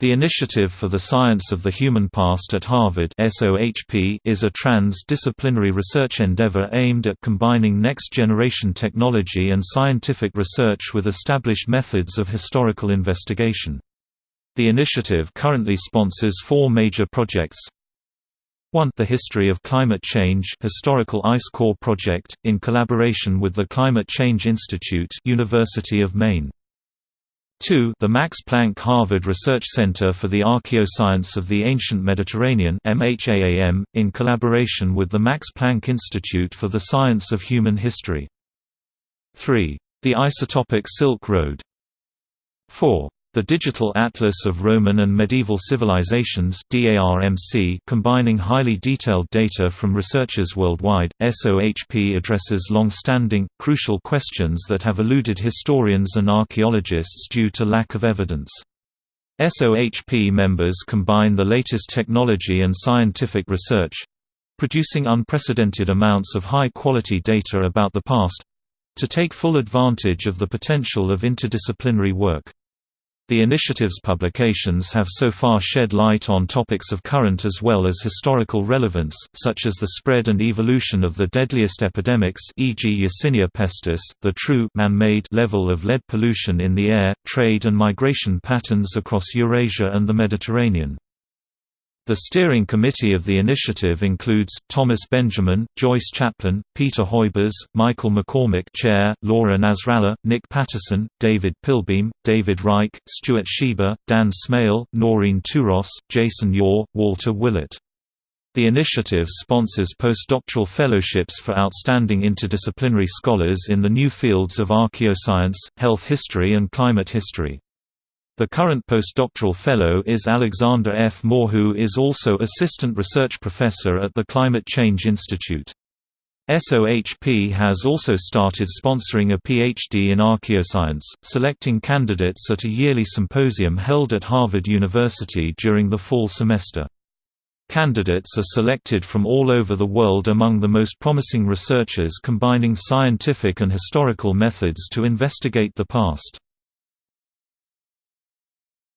The Initiative for the Science of the Human Past at Harvard is a trans-disciplinary research endeavor aimed at combining next-generation technology and scientific research with established methods of historical investigation. The initiative currently sponsors four major projects 1. The History of Climate Change Historical Ice Core Project, in collaboration with the Climate Change Institute University of Maine 2. The Max Planck Harvard Research Center for the Archaeoscience of the Ancient Mediterranean MHAAM, in collaboration with the Max Planck Institute for the Science of Human History. 3. The Isotopic Silk Road. 4. The Digital Atlas of Roman and Medieval Civilizations combining highly detailed data from researchers worldwide, SOHP addresses long-standing, crucial questions that have eluded historians and archaeologists due to lack of evidence. SOHP members combine the latest technology and scientific research—producing unprecedented amounts of high-quality data about the past—to take full advantage of the potential of interdisciplinary work. The initiative's publications have so far shed light on topics of current as well as historical relevance, such as the spread and evolution of the deadliest epidemics e.g. Yersinia pestis, the true man-made level of lead pollution in the air, trade and migration patterns across Eurasia and the Mediterranean. The steering committee of the initiative includes, Thomas Benjamin, Joyce Chaplin, Peter Huybers, Michael McCormick Chair, Laura Nasrallah, Nick Patterson, David Pilbeam, David Reich, Stuart Schreiber, Dan Smail, Noreen Tuross, Jason Ur, Walter Willett. The initiative sponsors postdoctoral fellowships for outstanding interdisciplinary scholars in the new fields of archaeoscience, health history and climate history. The current postdoctoral fellow is Alexander F. More who is also assistant research professor at the Climate Change Institute. SOHP has also started sponsoring a PhD in archaeoscience, selecting candidates at a yearly symposium held at Harvard University during the fall semester. Candidates are selected from all over the world among the most promising researchers combining scientific and historical methods to investigate the past.